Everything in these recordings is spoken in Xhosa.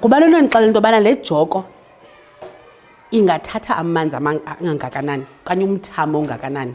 kuba lento ndixela into yobana le joko ingathatha amanzi angangakanani okanye umthamo ongakanani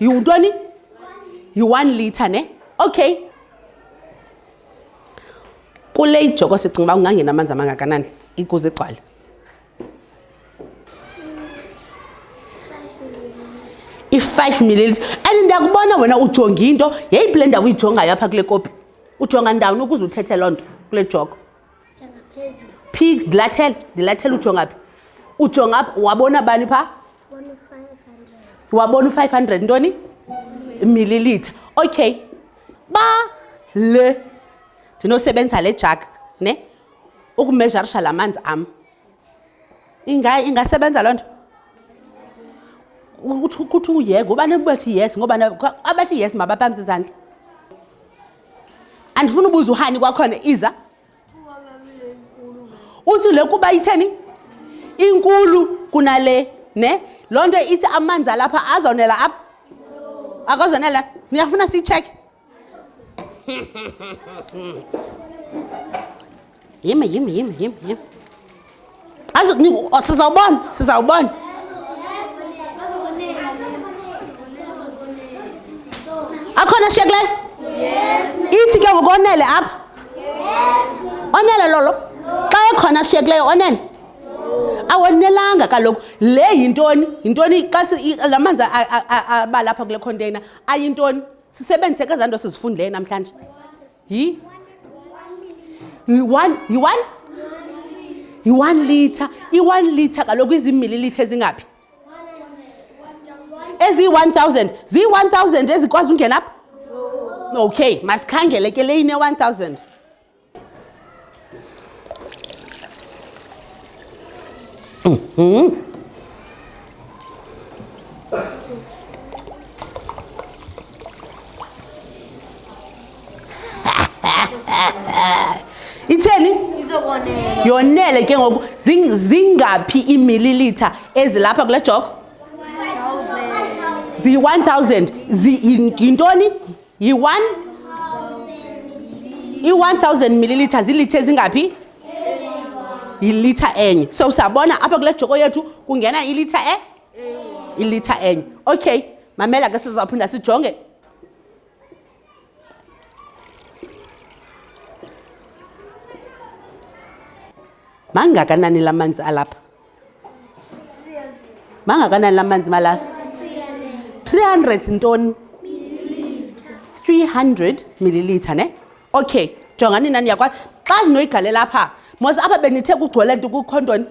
yiwuntoni yi-one litre ne okay kule ijoko sicinga uba ungangena amanzi amangakanani ikuze igcwale i-five millilitre and ndiyakubona wena ujonge into yeyiphi le ndawo uyijongayo apha kule kopi ujonga ndawoni ukuze uthethe loo nto kule joko phi ndilathele ndilathele ujonga phi ujonga phi wabona bani phaa wabona u-five hundred ntoni millilitha okay ba le ndinosebenza le jak ne ukumezharisha la manzi am inga ingasebenza loo nto kuthi uyeka ubani ubathi yes ngoba abathi yes mabaphamisa izandla andifuna ubuza uhani kwakhona iza uthi le kuba itheni inkulu kunale ne loo nto ithi amanzi alapha azonela apha akozonela niyafuna siyitshekhe Yima, yima, yima, yima, yima. Sizawubona, sizawubona. Akhona shiya kuleyo? Ithi ke ngoku onele apha? Onele lolo? Xa ekhona shiya kuleyo onele? awonelanga kaloku le yintoni yintoni xa la manzi abalapha kule container ayintoni sisebenzise ke zaa nto sizifundileyo namhlanje He? You want, you want? You want liter. You want liter. Kaloku izi milliliter ezingaphi? Ezi 1000. Zi 1000 ezikwazi ungena apha? Okay, masikhangele ke le ine 1000. Ừ. ừ. itheni yonele ke ngoku zingaphi iimililitha ezilapha kule joko ziyi-1000 yintoni yi-one i-one thousand milliliters iilitha ezingaphi yilitha enye so siyabona apha kule joko yethu kungena ilitha e ilitha enye okay mamela ke sizawuphinda sijonge mangakanani la manzi alapha mangakanani la manzi malapha 300 ntoni 300 milliliter ne okay jongani nani yakwazi xa zinoyigalela apha mos apha benithe kugcwele nto kukho ntoni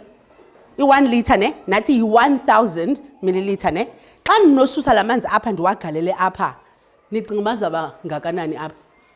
i-one liter ne nathi yi-one thousand milliliter ne xa ndinosusa la manzi apha ndiwagalele apha nicinga uba zaba ngakanani apha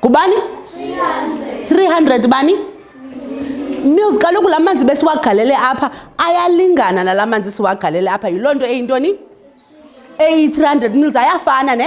ngubani 300 bani mils kaloku la manzi besiwagalele apha ayalingana nala manzi siwagalele apha yiloo nto eyintoni eyi-300 mils ayafana ne